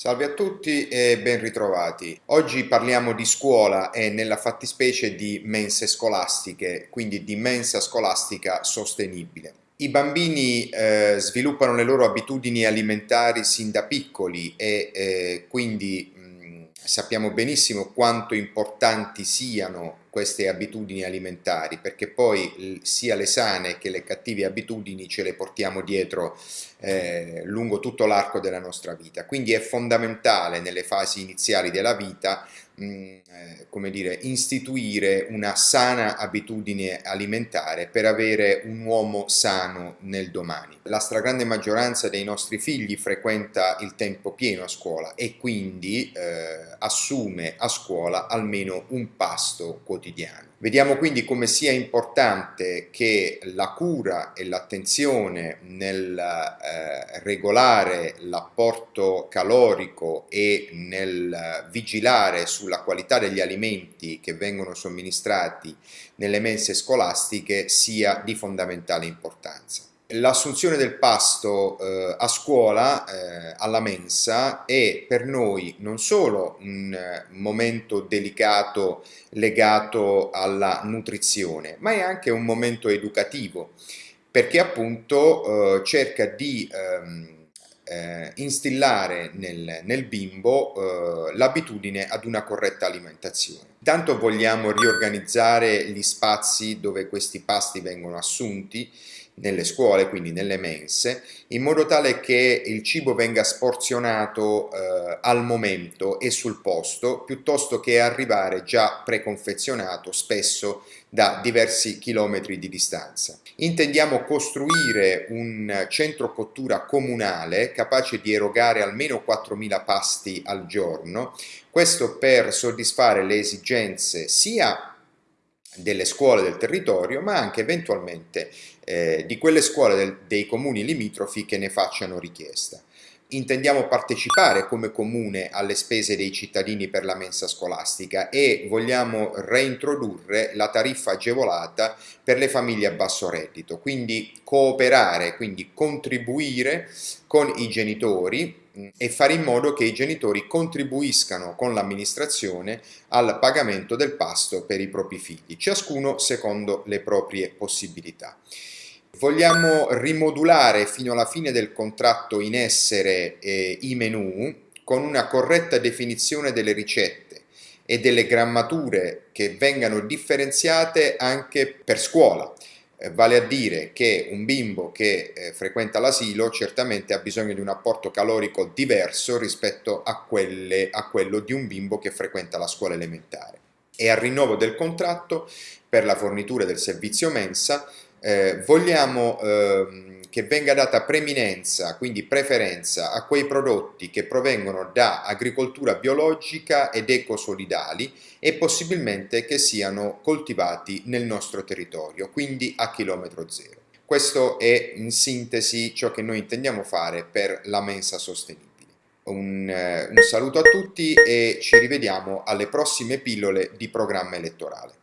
Salve a tutti e ben ritrovati. Oggi parliamo di scuola e nella fattispecie di mense scolastiche, quindi di mensa scolastica sostenibile. I bambini eh, sviluppano le loro abitudini alimentari sin da piccoli e eh, quindi mh, sappiamo benissimo quanto importanti siano queste abitudini alimentari perché poi sia le sane che le cattive abitudini ce le portiamo dietro eh, lungo tutto l'arco della nostra vita. Quindi è fondamentale nelle fasi iniziali della vita mh, eh, come dire istituire una sana abitudine alimentare per avere un uomo sano nel domani. La stragrande maggioranza dei nostri figli frequenta il tempo pieno a scuola e quindi eh, assume a scuola almeno un pasto quotidiano quotidiano. Vediamo quindi come sia importante che la cura e l'attenzione nel eh, regolare l'apporto calorico e nel vigilare sulla qualità degli alimenti che vengono somministrati nelle mense scolastiche sia di fondamentale importanza. L'assunzione del pasto eh, a scuola, eh, alla mensa, è per noi non solo un eh, momento delicato legato alla nutrizione, ma è anche un momento educativo, perché appunto eh, cerca di ehm, eh, instillare nel, nel bimbo eh, l'abitudine ad una corretta alimentazione. Tanto vogliamo riorganizzare gli spazi dove questi pasti vengono assunti, nelle scuole, quindi nelle mense, in modo tale che il cibo venga sporzionato eh, al momento e sul posto, piuttosto che arrivare già preconfezionato, spesso da diversi chilometri di distanza. Intendiamo costruire un centro cottura comunale capace di erogare almeno 4.000 pasti al giorno, questo per soddisfare le esigenze sia delle scuole del territorio, ma anche eventualmente eh, di quelle scuole del, dei comuni limitrofi che ne facciano richiesta. Intendiamo partecipare come comune alle spese dei cittadini per la mensa scolastica e vogliamo reintrodurre la tariffa agevolata per le famiglie a basso reddito, quindi cooperare, quindi contribuire con i genitori e fare in modo che i genitori contribuiscano con l'amministrazione al pagamento del pasto per i propri figli, ciascuno secondo le proprie possibilità. Vogliamo rimodulare fino alla fine del contratto in essere eh, i menu con una corretta definizione delle ricette e delle grammature che vengano differenziate anche per scuola eh, vale a dire che un bimbo che eh, frequenta l'asilo certamente ha bisogno di un apporto calorico diverso rispetto a, quelle, a quello di un bimbo che frequenta la scuola elementare. E al rinnovo del contratto per la fornitura del servizio mensa eh, vogliamo eh, che venga data preminenza, quindi preferenza, a quei prodotti che provengono da agricoltura biologica ed ecosolidali e possibilmente che siano coltivati nel nostro territorio, quindi a chilometro zero. Questo è in sintesi ciò che noi intendiamo fare per la mensa sostenibile. Un, eh, un saluto a tutti e ci rivediamo alle prossime pillole di programma elettorale.